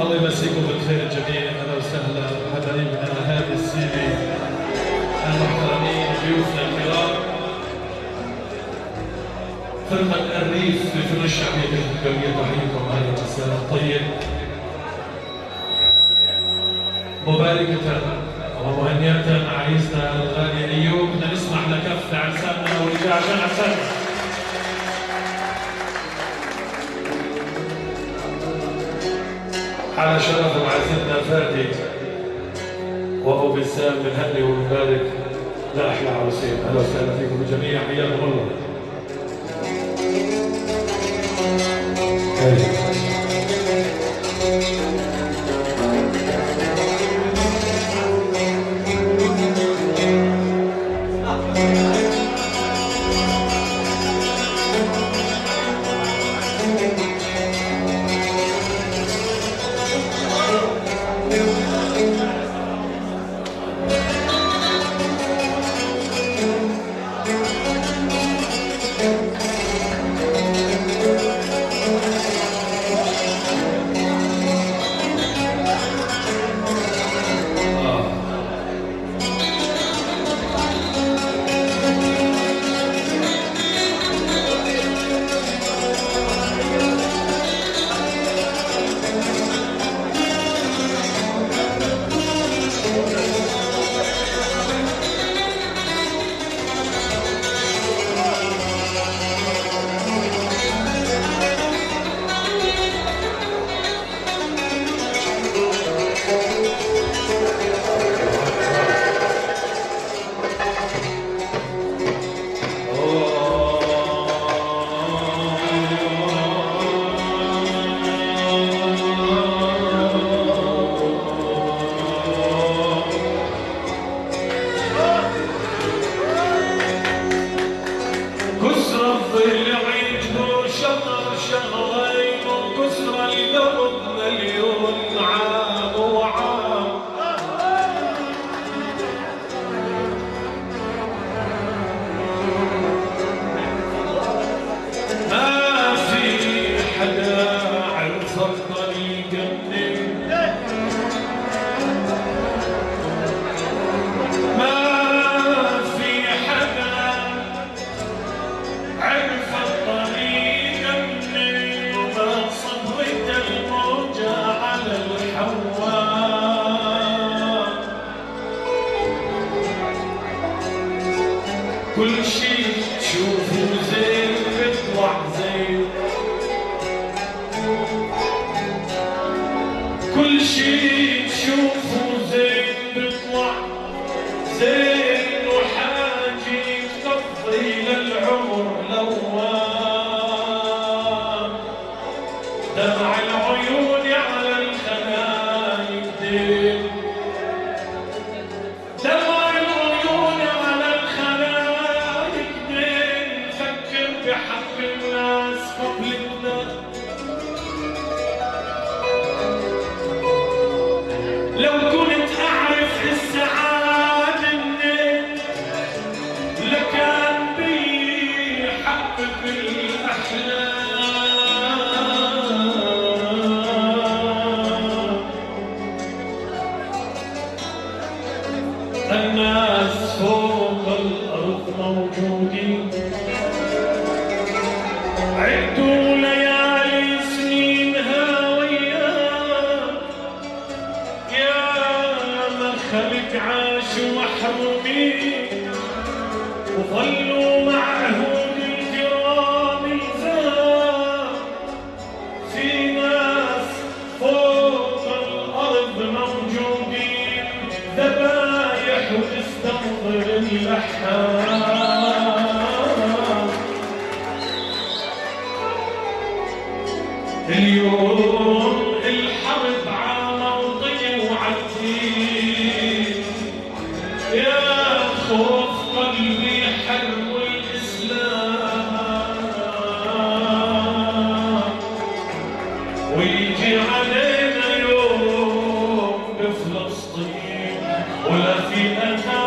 الله يمسيكم بالخير الجميع أهلا وسهلا. حبايبنا هذه السيده المحترمين ضيوفنا الكرام فرقة الريف للفنون الشعبية الكبيره تحييكم هذا المساء الطيب مباركة. ومهنية عريسنا الغالي. أيوب بدنا نسمح لكف عرساننا ورجال عشان عرسان على شرف معزتنا فادي وأبو بسام بنهني ونبارك لاحلى عروسين أهلا وسهلا فيكم الجميع حياكم الله. كل شي تشوفه زين بيطلع زين. كل شي تشوفه الناس اللحام اليوم الحرب وعتيد يا خوف قلبي الإسلام ويجي علينا يوم بفلسطين. ولا في أذان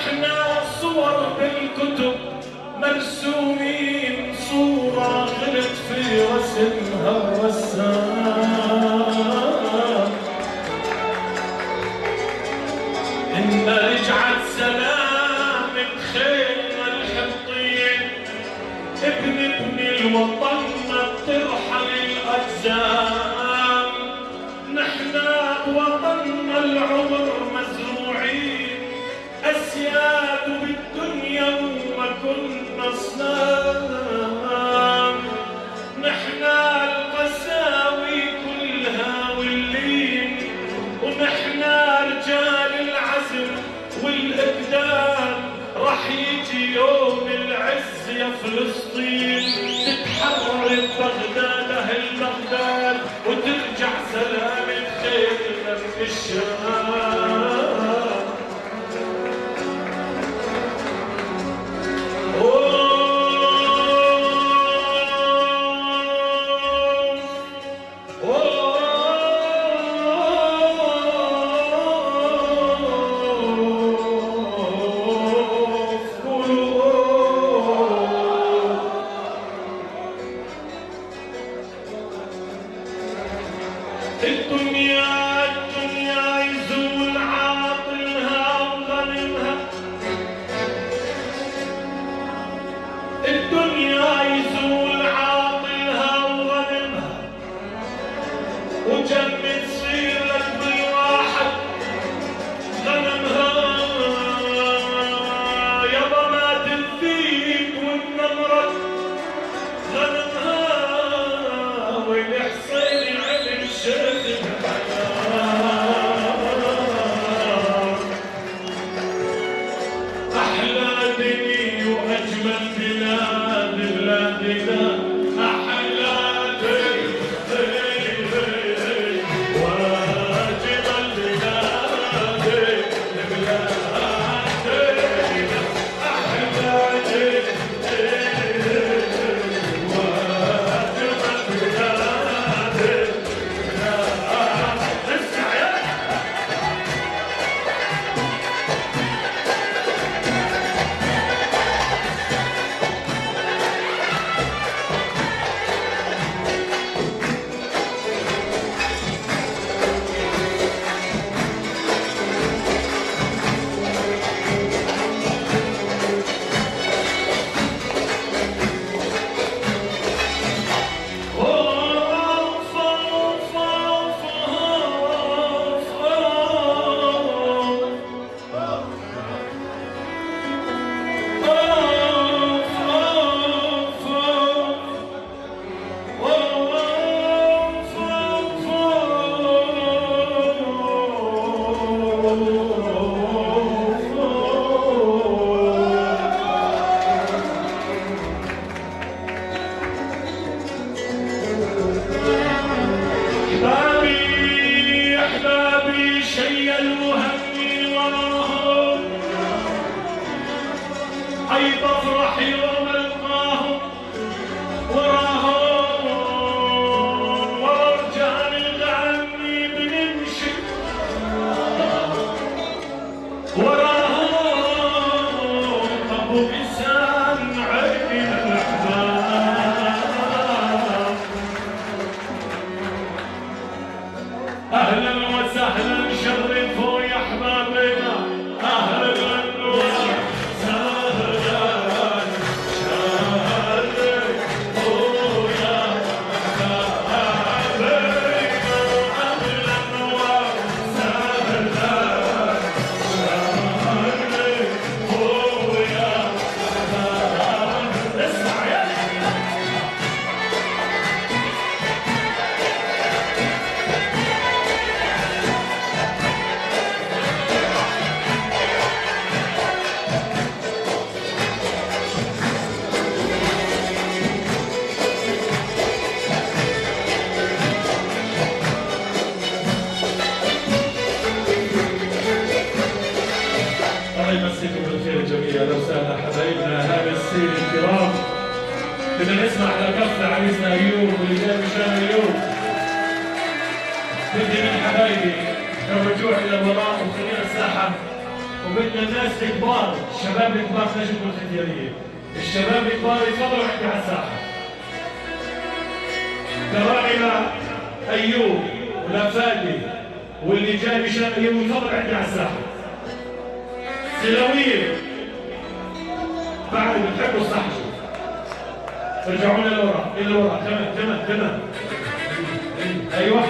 إحنا صور بالكتب مرسومين صورة غلط في رسمها الرسام إن رجعت سلام الجلال رح يجي يوم العز يا فلسطين. تتحرر بغداد أهل بغداد وترجع سلام الخير من الشمال. حبايبي الرجوع إلى الوراء وخلينا الساحة. وبدنا الناس الكبار الشباب الكبار خرجوا من الشباب الكبار يتفضلوا عندي على الساحة. كراعنا أيوب ولفادي واللي جاي مشان اليوم يتفضل عندي على الساحة. سلاوية بعد بتحبوا الصحشي رجعونا لورا لورا تمام تمام تمام. أيوه.